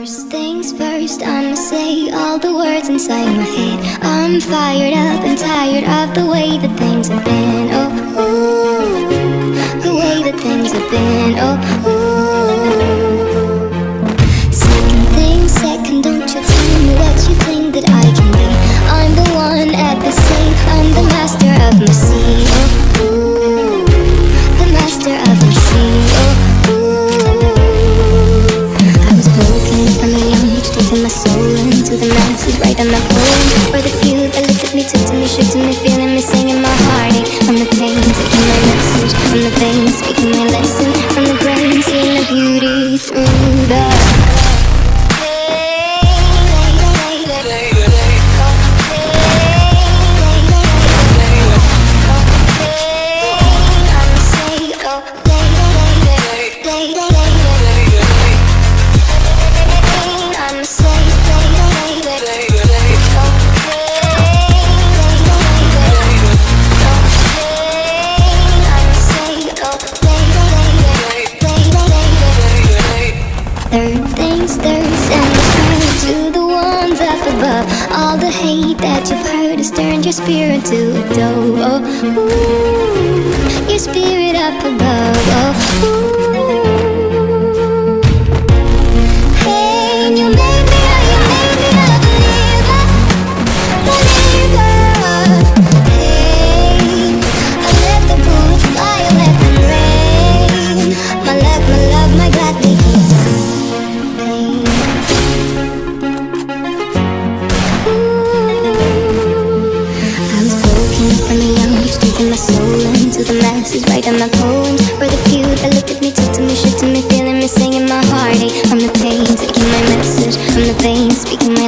First things first, I'ma say all the words inside my head. I'm fired up and tired of the way that things have been. Oh, ooh, the way that things have been. Oh, ooh. The masses, writing my poem for the few that looked at me, took to me, shook to me, feeling me, singing my heartache from the pain, taking my message from the veins, speaking my lesson from the brain, seeing the beauty through the Third things third, send this prayer to the ones up above. All the hate that you've heard has turned your spirit to a dove. Oh, ooh, your spirit up above. Oh, ooh. My soul into the masses, writing my poems for the few that looked at me, took to me, shook to me, feeling me, singing my heartache from the pain, taking my message from the pain, speaking my